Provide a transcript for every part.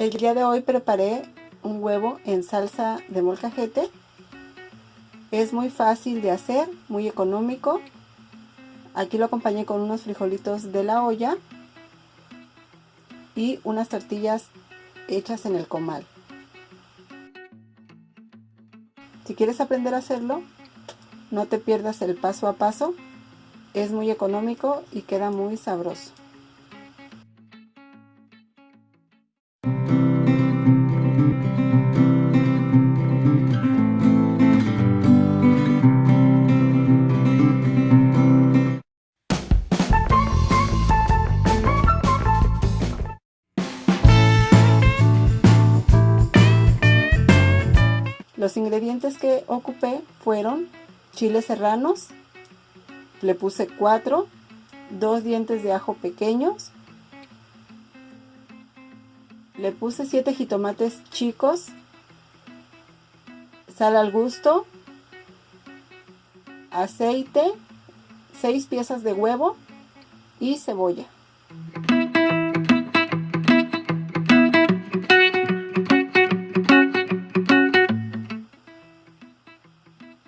El día de hoy preparé un huevo en salsa de molcajete. Es muy fácil de hacer, muy económico. Aquí lo acompañé con unos frijolitos de la olla y unas tortillas hechas en el comal. Si quieres aprender a hacerlo, no te pierdas el paso a paso. Es muy económico y queda muy sabroso. Los ingredientes que ocupé fueron chiles serranos, le puse 4, dos dientes de ajo pequeños, le puse 7 jitomates chicos, sal al gusto, aceite, 6 piezas de huevo y cebolla.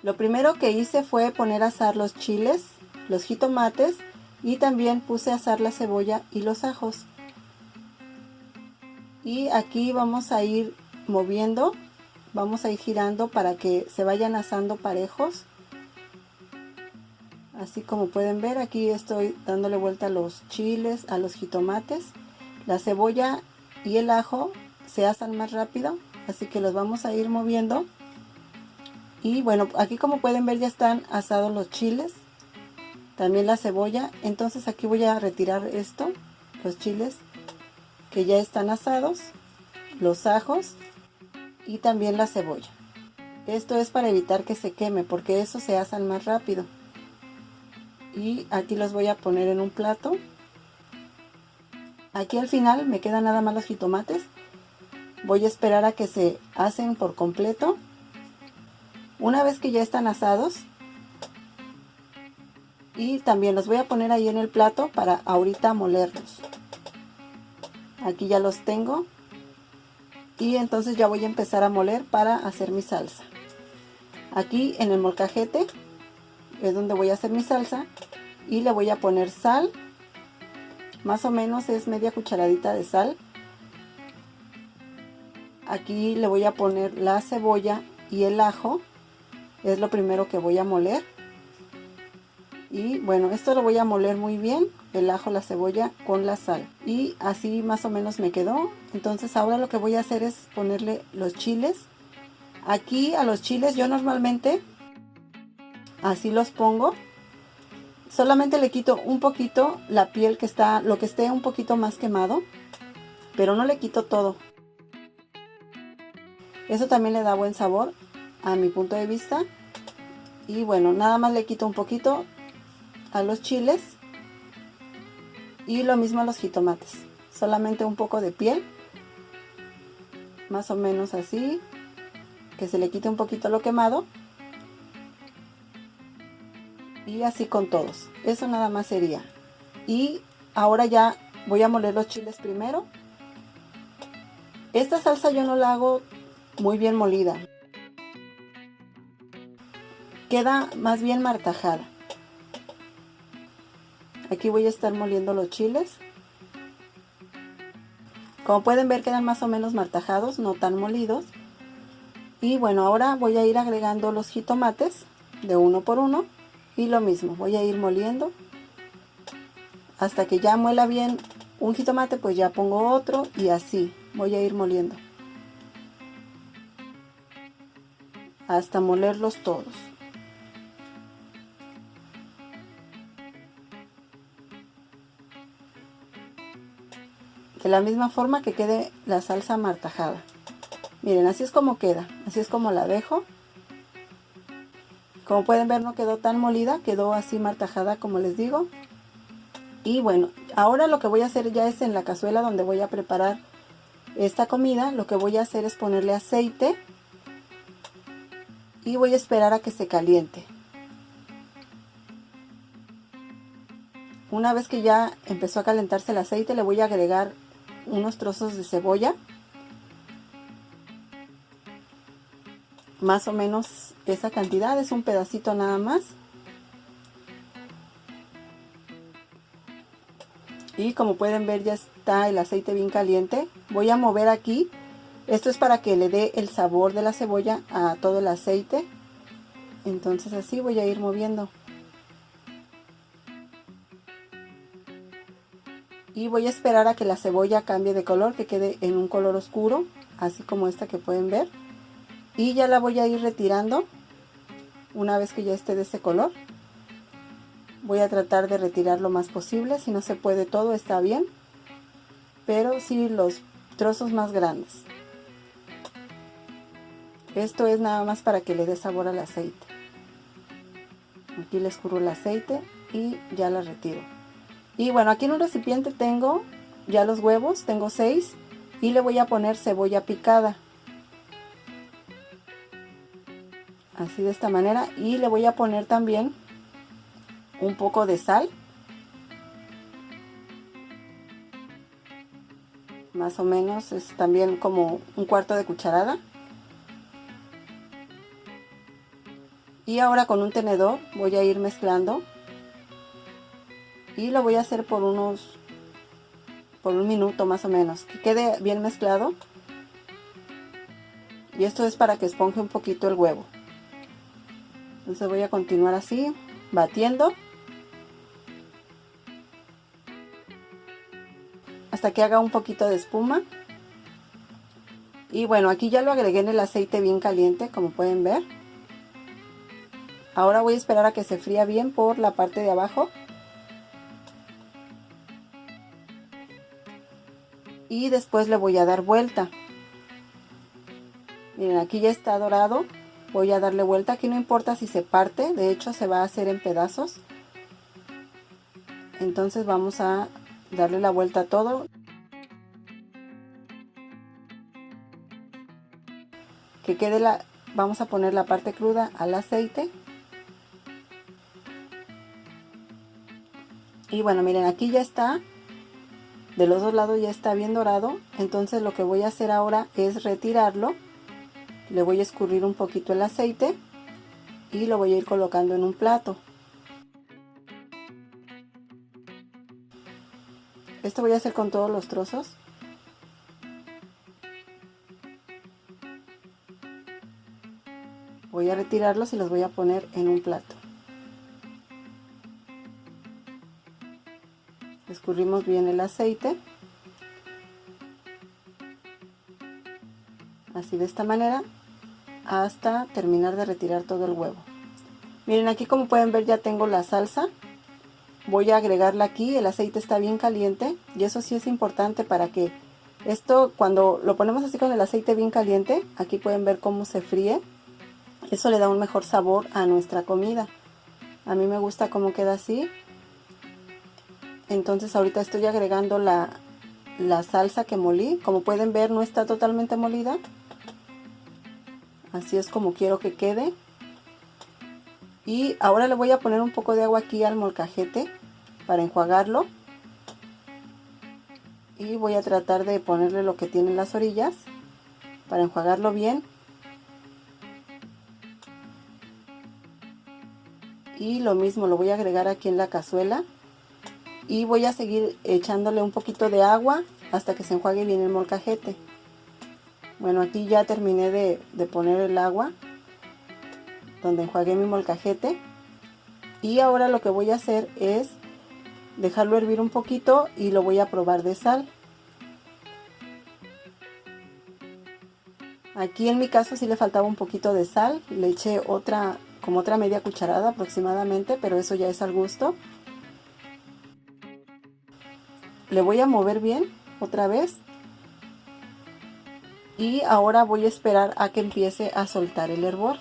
Lo primero que hice fue poner a asar los chiles, los jitomates y también puse a asar la cebolla y los ajos. Y aquí vamos a ir moviendo, vamos a ir girando para que se vayan asando parejos. Así como pueden ver, aquí estoy dándole vuelta a los chiles, a los jitomates. La cebolla y el ajo se asan más rápido, así que los vamos a ir moviendo y bueno, aquí como pueden ver ya están asados los chiles, también la cebolla. Entonces aquí voy a retirar esto, los chiles que ya están asados, los ajos y también la cebolla. Esto es para evitar que se queme porque eso se asan más rápido. Y aquí los voy a poner en un plato. Aquí al final me quedan nada más los jitomates. Voy a esperar a que se hacen por completo una vez que ya están asados, y también los voy a poner ahí en el plato para ahorita molerlos. Aquí ya los tengo. Y entonces ya voy a empezar a moler para hacer mi salsa. Aquí en el molcajete es donde voy a hacer mi salsa. Y le voy a poner sal. Más o menos es media cucharadita de sal. Aquí le voy a poner la cebolla y el ajo es lo primero que voy a moler. Y bueno esto lo voy a moler muy bien el ajo la cebolla con la sal. Y así más o menos me quedó. Entonces ahora lo que voy a hacer es ponerle los chiles. Aquí a los chiles yo normalmente así los pongo. Solamente le quito un poquito la piel que está lo que esté un poquito más quemado pero no le quito todo. Eso también le da buen sabor a mi punto de vista. Y bueno nada más le quito un poquito a los chiles y lo mismo a los jitomates. Solamente un poco de piel más o menos así que se le quite un poquito lo quemado. Y así con todos. Eso nada más sería. Y ahora ya voy a moler los chiles primero. Esta salsa yo no la hago muy bien molida queda más bien martajada. Aquí voy a estar moliendo los chiles. Como pueden ver quedan más o menos martajados, no tan molidos. Y bueno, ahora voy a ir agregando los jitomates de uno por uno. Y lo mismo, voy a ir moliendo. Hasta que ya muela bien un jitomate, pues ya pongo otro y así voy a ir moliendo. Hasta molerlos todos. De la misma forma que quede la salsa martajada miren así es como queda así es como la dejo. Como pueden ver no quedó tan molida quedó así martajada como les digo. Y bueno ahora lo que voy a hacer ya es en la cazuela donde voy a preparar esta comida lo que voy a hacer es ponerle aceite. Y voy a esperar a que se caliente. Una vez que ya empezó a calentarse el aceite le voy a agregar unos trozos de cebolla. Más o menos esa cantidad, es un pedacito nada más. Y como pueden ver ya está el aceite bien caliente. Voy a mover aquí. Esto es para que le dé el sabor de la cebolla a todo el aceite. Entonces así voy a ir moviendo. Y voy a esperar a que la cebolla cambie de color, que quede en un color oscuro, así como esta que pueden ver. Y ya la voy a ir retirando una vez que ya esté de ese color. Voy a tratar de retirar lo más posible. Si no se puede todo está bien. Pero sí los trozos más grandes. Esto es nada más para que le dé sabor al aceite. Aquí le escurro el aceite y ya la retiro y bueno aquí en un recipiente tengo ya los huevos tengo seis y le voy a poner cebolla picada. Así de esta manera y le voy a poner también un poco de sal. Más o menos es también como un cuarto de cucharada. Y ahora con un tenedor voy a ir mezclando y lo voy a hacer por unos por un minuto más o menos que quede bien mezclado. Y esto es para que esponje un poquito el huevo. Entonces voy a continuar así batiendo. Hasta que haga un poquito de espuma. Y bueno aquí ya lo agregué en el aceite bien caliente como pueden ver. Ahora voy a esperar a que se fría bien por la parte de abajo y después le voy a dar vuelta. Miren aquí ya está dorado. Voy a darle vuelta. Aquí no importa si se parte. De hecho se va a hacer en pedazos. Entonces vamos a darle la vuelta a todo. Que quede la vamos a poner la parte cruda al aceite. Y bueno miren aquí ya está de los dos lados ya está bien dorado entonces lo que voy a hacer ahora es retirarlo le voy a escurrir un poquito el aceite y lo voy a ir colocando en un plato. Esto voy a hacer con todos los trozos. Voy a retirarlos y los voy a poner en un plato escurrimos bien el aceite así de esta manera hasta terminar de retirar todo el huevo. Miren aquí como pueden ver ya tengo la salsa. Voy a agregarla aquí, el aceite está bien caliente y eso sí es importante para que esto cuando lo ponemos así con el aceite bien caliente, aquí pueden ver cómo se fríe. Eso le da un mejor sabor a nuestra comida. A mí me gusta cómo queda así. Entonces ahorita estoy agregando la, la salsa que molí. Como pueden ver no está totalmente molida. Así es como quiero que quede. Y ahora le voy a poner un poco de agua aquí al molcajete para enjuagarlo. Y voy a tratar de ponerle lo que tiene las orillas para enjuagarlo bien. Y lo mismo lo voy a agregar aquí en la cazuela y voy a seguir echándole un poquito de agua hasta que se enjuague bien el molcajete bueno, aquí ya terminé de, poner el agua donde enjuagué mi molcajete. Y ahora lo que voy a hacer es dejarlo hervir un poquito y lo voy a probar de sal. Aquí en mi caso sí le faltaba un poquito de sal, le eché otra, como otra media cucharada aproximadamente, pero eso ya es al gusto. Le voy a mover bien otra vez y ahora voy a esperar a que empiece a soltar el hervor.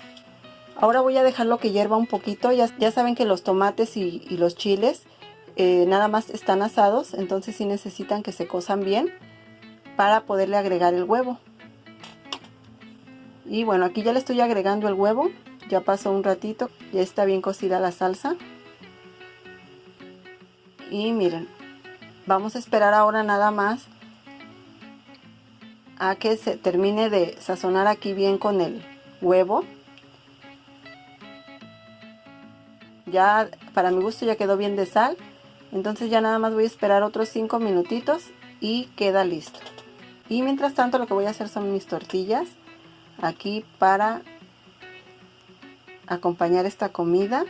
Ahora voy a dejarlo que hierva un poquito, ya, ya saben que los tomates y, los chiles eh, nada más están asados, entonces sí necesitan que se cosan bien para poderle agregar el huevo. Y bueno, aquí ya le estoy agregando el huevo, ya pasó un ratito, ya está bien cocida la salsa. Y miren, vamos a esperar ahora nada más a que se termine de sazonar aquí bien con el, huevo. Ya para mi gusto ya quedó bien de sal. Entonces ya nada más voy a esperar otros 5 minutitos y queda listo. Y mientras tanto lo que voy a hacer son mis tortillas aquí para acompañar esta comida.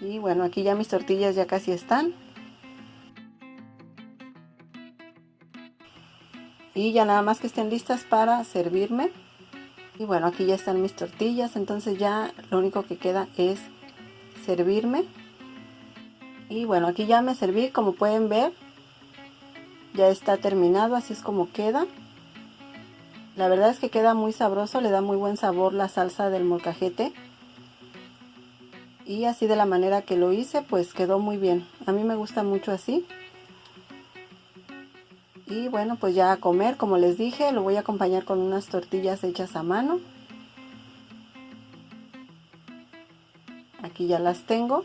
Y bueno, aquí ya mis tortillas ya casi están. Y ya nada más que estén listas para servirme. Y bueno, aquí ya están mis tortillas, entonces ya lo único que queda es servirme. Y bueno, aquí ya me serví, como pueden ver, ya está terminado, así es como queda. La verdad es que queda muy sabroso, le da muy buen sabor la salsa del molcajete. Y así de la manera que lo hice, pues quedó muy bien. A mí me gusta mucho así. Y bueno, pues ya a comer, como les dije, lo voy a acompañar con unas tortillas hechas a mano. Aquí ya las tengo.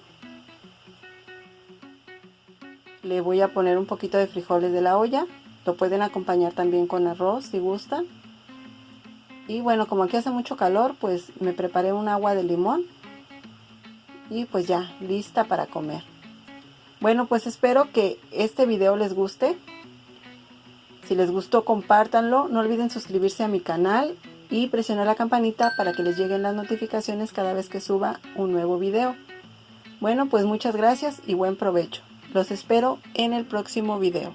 Le voy a poner un poquito de frijoles de la olla. Lo pueden acompañar también con arroz si gustan. Y bueno, como aquí hace mucho calor, pues me preparé un agua de limón. Y pues ya, lista para comer. Bueno, pues espero que este video les guste. Si les gustó, compártanlo. No olviden suscribirse a mi canal y presionar la campanita para que les lleguen las notificaciones cada vez que suba un nuevo video. Bueno, pues muchas gracias y buen provecho. Los espero en el próximo video.